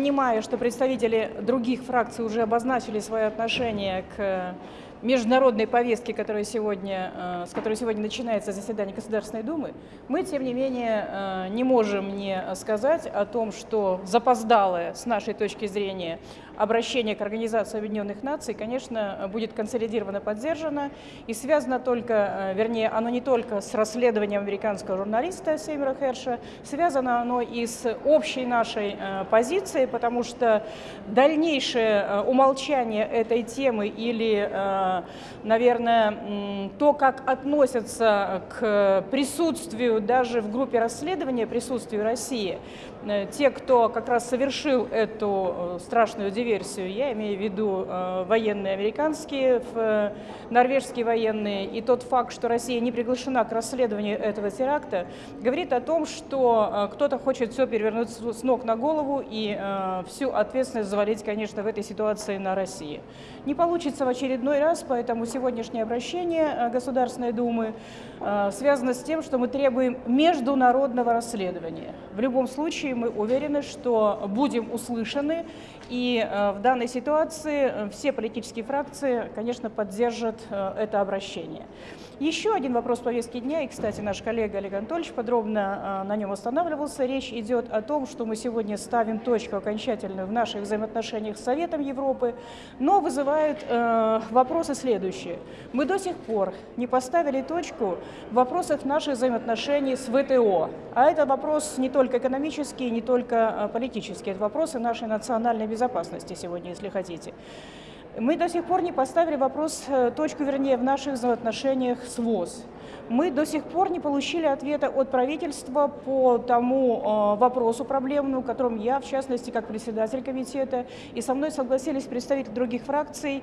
понимая, что представители других фракций уже обозначили свое отношение к международной повестки, которая сегодня, э, с которой сегодня начинается заседание Государственной Думы, мы, тем не менее, э, не можем не сказать о том, что запоздалое, с нашей точки зрения, обращение к Организации Объединенных Наций, конечно, будет консолидированно поддержано. И связано только, э, вернее, оно не только с расследованием американского журналиста Сеймера Херша, связано оно и с общей нашей позицией, потому что дальнейшее умолчание этой темы или наверное, то, как относятся к присутствию даже в группе расследования, присутствию России, э, те, кто как раз совершил эту э, страшную диверсию, я имею в виду э, военные американские, норвежские военные, и тот факт, что Россия не приглашена к расследованию этого теракта, говорит о том, что кто-то хочет все перевернуть с ног на голову и всю ответственность завалить, конечно, в этой ситуации на России. Не получится в очередной раз, поэтому сегодняшнее обращение э, Государственной Думы э, связано с тем, что мы требуем международного расследования. В любом случае мы уверены, что будем услышаны, и э, в данной ситуации все политические фракции, конечно, поддержат это обращение. Еще один вопрос повестки дня, и, кстати, наш коллега Олег Анатольевич подробно на нем останавливался. Речь идет о том, что мы сегодня ставим точку окончательную в наших взаимоотношениях с Советом Европы, но вызывает вопрос вопросы следующие. Мы до сих пор не поставили точку в вопросах наших взаимоотношений с ВТО. А это вопрос не только экономический, не только политический, это вопросы нашей национальной безопасности сегодня, если хотите. Мы до сих пор не поставили вопрос, э, точку вернее, в наших взаимоотношениях с ВОЗ. Мы до сих пор не получили ответа от правительства по тому э, вопросу проблемному, которым я, в частности, как председатель комитета, и со мной согласились представители других фракций,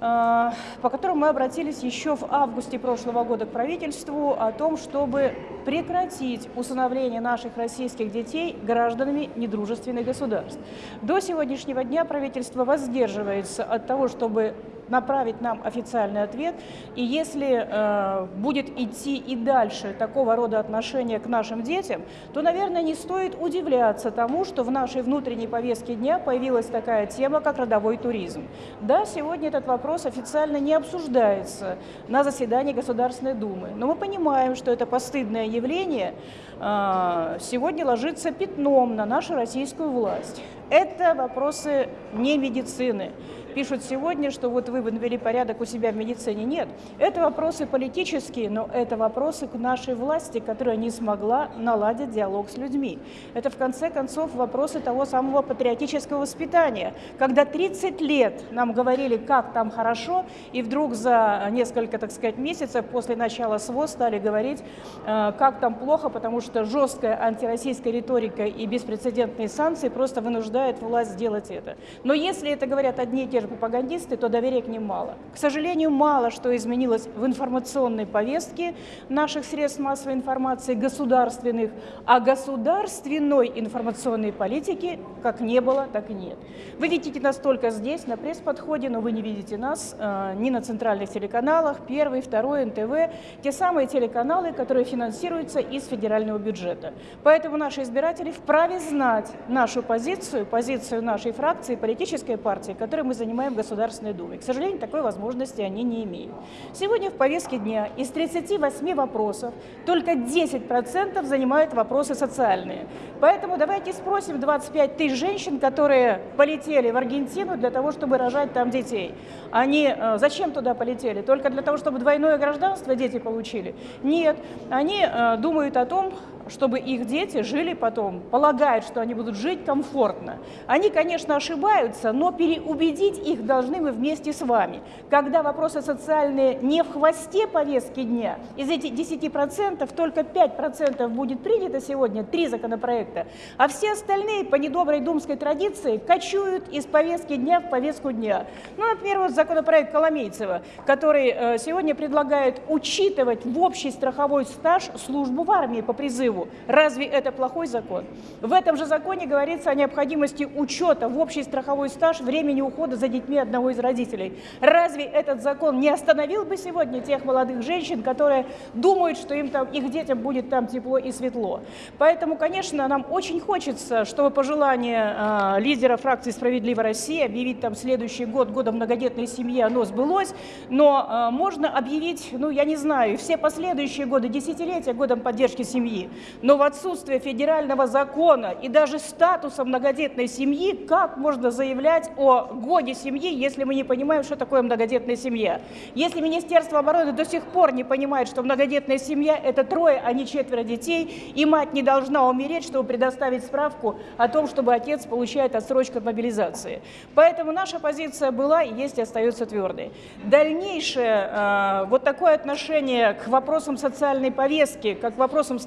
по которому мы обратились еще в августе прошлого года к правительству о том, чтобы прекратить усыновление наших российских детей гражданами недружественных государств. До сегодняшнего дня правительство воздерживается от того, чтобы направить нам официальный ответ. И если э, будет идти и дальше такого рода отношения к нашим детям, то, наверное, не стоит удивляться тому, что в нашей внутренней повестке дня появилась такая тема, как родовой туризм. Да, сегодня этот вопрос официально не обсуждается на заседании Государственной Думы, но мы понимаем, что это постыдное явление э, сегодня ложится пятном на нашу российскую власть. Это вопросы не медицины пишут сегодня, что вот вы навели порядок у себя в медицине. Нет, это вопросы политические, но это вопросы к нашей власти, которая не смогла наладить диалог с людьми. Это, в конце концов, вопросы того самого патриотического воспитания. Когда 30 лет нам говорили, как там хорошо, и вдруг за несколько, так сказать, месяцев после начала СВО стали говорить, э, как там плохо, потому что жесткая антироссийская риторика и беспрецедентные санкции просто вынуждают власть сделать это. Но если это говорят одни и те же пропагандисты, то доверия к ним мало. К сожалению, мало что изменилось в информационной повестке наших средств массовой информации, государственных, а государственной информационной политики как не было, так и нет. Вы видите нас только здесь, на пресс-подходе, но вы не видите нас э, ни на центральных телеканалах, первый, второй, НТВ, те самые телеканалы, которые финансируются из федерального бюджета. Поэтому наши избиратели вправе знать нашу позицию, позицию нашей фракции, политической партии, которой мы занимаемся принимаем в Государственной Думе. К сожалению, такой возможности они не имеют. Сегодня в повестке дня из 38 вопросов только 10% занимают вопросы социальные. Поэтому давайте спросим 25 тысяч женщин, которые полетели в Аргентину для того, чтобы рожать там детей. Они э, зачем туда полетели? Только для того, чтобы двойное гражданство дети получили? Нет. Они э, думают о том, чтобы их дети жили потом, полагают, что они будут жить комфортно. Они, конечно, ошибаются, но переубедить их должны мы вместе с вами. Когда вопросы социальные не в хвосте повестки дня, из этих 10% только 5% будет принято сегодня, три законопроекта, а все остальные по недоброй думской традиции кочуют из повестки дня в повестку дня. Ну, например, вот законопроект Коломейцева, который э, сегодня предлагает учитывать в общий страховой стаж службу в армии по призыву живу. Разве это плохой закон? В этом же законе говорится о необходимости учета в общий страховой стаж времени ухода за детьми одного из родителей. Разве этот закон не остановил бы сегодня тех молодых женщин, которые думают, что им там, их детям будет там тепло и светло? Поэтому, конечно, нам очень хочется, чтобы пожелание э, лидера фракции «Справедливая Россия» объявить там следующий год годом многодетной семьи, оно сбылось, но э, можно объявить, ну, я не знаю, все последующие годы, десятилетия годом поддержки семьи. Но в отсутствие федерального закона и даже статуса многодетной семьи, как можно заявлять о годе семьи, если мы не понимаем, что такое многодетная семья? Если Министерство обороны до сих пор не понимает, что многодетная семья – это трое, а не четверо детей, и мать не должна умереть, чтобы предоставить справку о том, чтобы отец получает отсрочку от мобилизации. Поэтому наша позиция была и есть и остается твердой. Дальнейшее э, вот такое отношение к вопросам социальной повестки, как к вопросам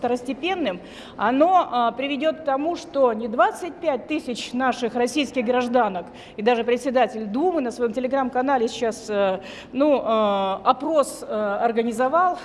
второстепенным, оно э, приведет к тому, что не 25 тысяч наших российских гражданок, и даже председатель Думы на своем телеграм-канале сейчас э, ну, э, опрос э, организовал,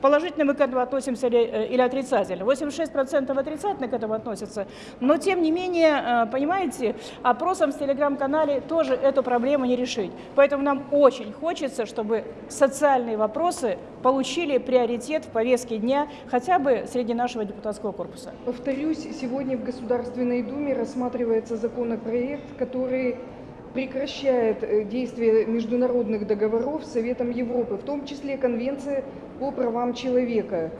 положительно мы к этому относимся или, отрицательно. 86% отрицательно к этому относятся, но тем не менее, понимаете, опросом в телеграм-канале тоже эту проблему не решить. Поэтому нам очень хочется, чтобы социальные вопросы получили приоритет в повестке дня хотя бы среди нашего депутатского корпуса. Повторюсь, сегодня в Государственной Думе рассматривается законопроект, который прекращает э, действие международных договоров с Советом Европы, в том числе Конвенция по правам человека.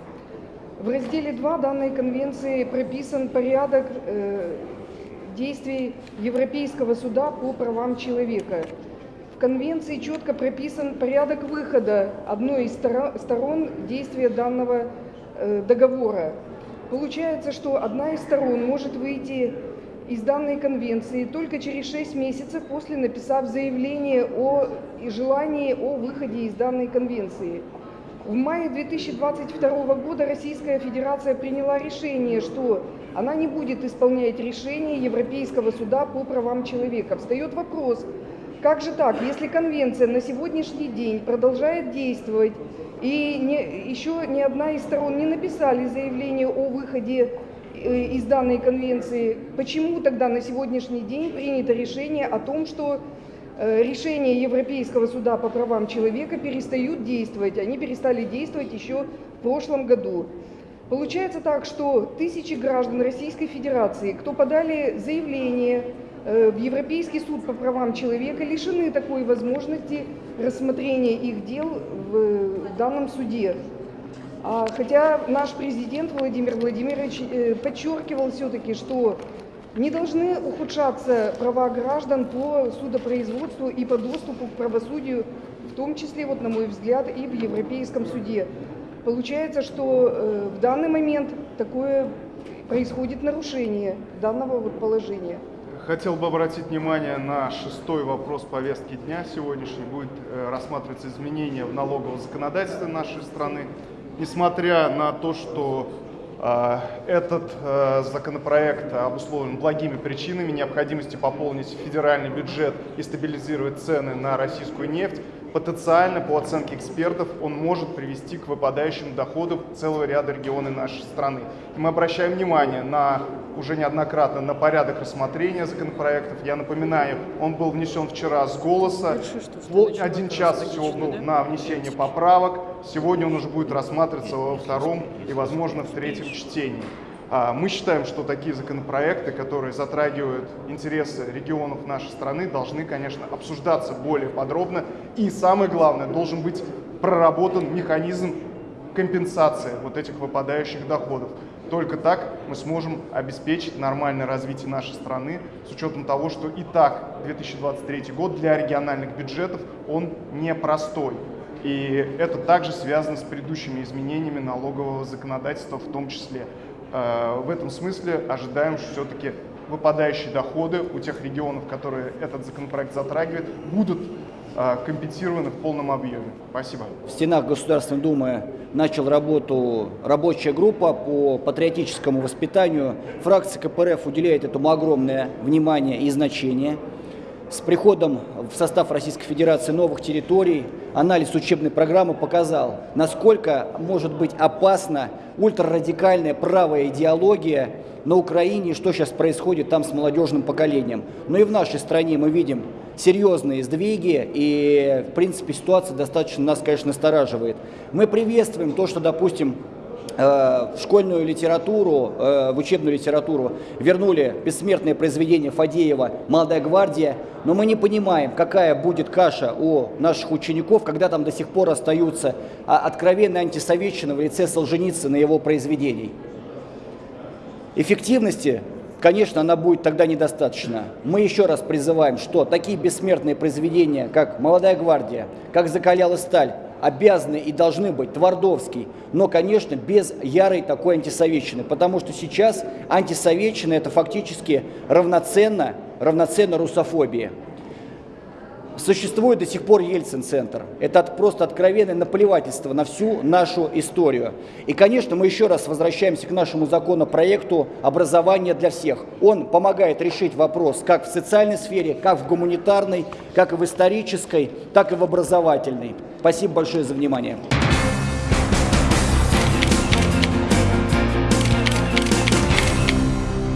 В разделе 2 данной конвенции прописан порядок э, действий Европейского суда по правам человека. В конвенции четко прописан порядок выхода одной из сторон действия данного э, договора. Получается, что одна из сторон может выйти из данной конвенции только через 6 месяцев после написав заявление о желании о выходе из данной конвенции. В мае 2022 года Российская Федерация приняла решение, что она не будет исполнять решение Европейского суда по правам человека. Встает вопрос, как же так, если конвенция на сегодняшний день продолжает действовать, и не, еще ни одна из сторон не написали заявление о выходе э, из данной конвенции, почему тогда на сегодняшний день принято решение о том, что э, решения Европейского суда по правам человека перестают действовать. Они перестали действовать еще в прошлом году. Получается так, что тысячи граждан Российской Федерации, кто подали заявление в Европейский суд по правам человека лишены такой возможности рассмотрения их дел в данном суде. А, хотя наш президент Владимир Владимирович э, подчеркивал все-таки, что не должны ухудшаться права граждан по судопроизводству и по доступу к правосудию, в том числе, вот, на мой взгляд, и в Европейском суде. Получается, что э, в данный момент такое происходит нарушение данного вот положения. Хотел бы обратить внимание на шестой вопрос повестки дня сегодняшний. Будет э, рассматриваться изменения в налоговом законодательстве нашей страны. Несмотря на то, что э, этот э, законопроект обусловлен благими причинами, необходимости пополнить федеральный бюджет и стабилизировать цены на российскую нефть, потенциально, по оценке экспертов, он может привести к выпадающим доходам целого ряда регионов нашей страны. И мы обращаем внимание на уже неоднократно на порядок рассмотрения законопроектов. Я напоминаю, он был внесен вчера с голоса, один час всего был на внесение поправок. Сегодня он уже будет рассматриваться во втором и, возможно, в третьем чтении. А, мы считаем, что такие законопроекты, которые затрагивают интересы регионов нашей страны, должны, конечно, обсуждаться более подробно. И самое главное, должен быть проработан механизм компенсации вот этих выпадающих доходов. Только так мы сможем обеспечить нормальное развитие нашей страны с учетом того, что и так 2023 год для региональных бюджетов он непростой. И это также связано с предыдущими изменениями налогового законодательства в том числе. Э, в этом смысле ожидаем, что все-таки выпадающие доходы у тех регионов, которые этот законопроект затрагивает, будут компенсированы в полном объеме. Спасибо. В стенах Государственной Думы начал работу рабочая группа по патриотическому воспитанию. Фракция КПРФ уделяет этому огромное внимание и значение. с приходом в состав Российской Федерации новых территорий, анализ учебной программы показал, насколько может быть опасна ультрарадикальная правая идеология на Украине что сейчас происходит там с молодежным поколением. Но и в нашей стране мы видим серьезные сдвиги, и, в принципе, ситуация достаточно нас, конечно, настораживает. Мы приветствуем то, что, допустим, Э, в школьную литературу, э, в учебную литературу вернули бессмертное произведение Фадеева «Молодая гвардия», но мы не понимаем, какая будет каша у наших учеников, когда там до сих пор остаются а, откровенные антисоветчины в лице Солженицына и его произведений. Эффективности конечно, она будет тогда недостаточно. Мы еще раз призываем, что такие бессмертные произведения, как «Молодая гвардия», как «Закаляла сталь», обязаны и должны быть Твардовский, но, конечно, без ярой такой антисоветчины, потому что сейчас антисоветчина это фактически равноценно, равноценно русофобии. Существует до сих пор Ельцин-центр. Это просто откровенное наплевательство на всю нашу историю. И, конечно, мы еще раз возвращаемся к нашему законопроекту образования для всех. Он помогает решить вопрос как в социальной сфере, как в гуманитарной, как и в исторической, так и в образовательной. Спасибо большое за внимание.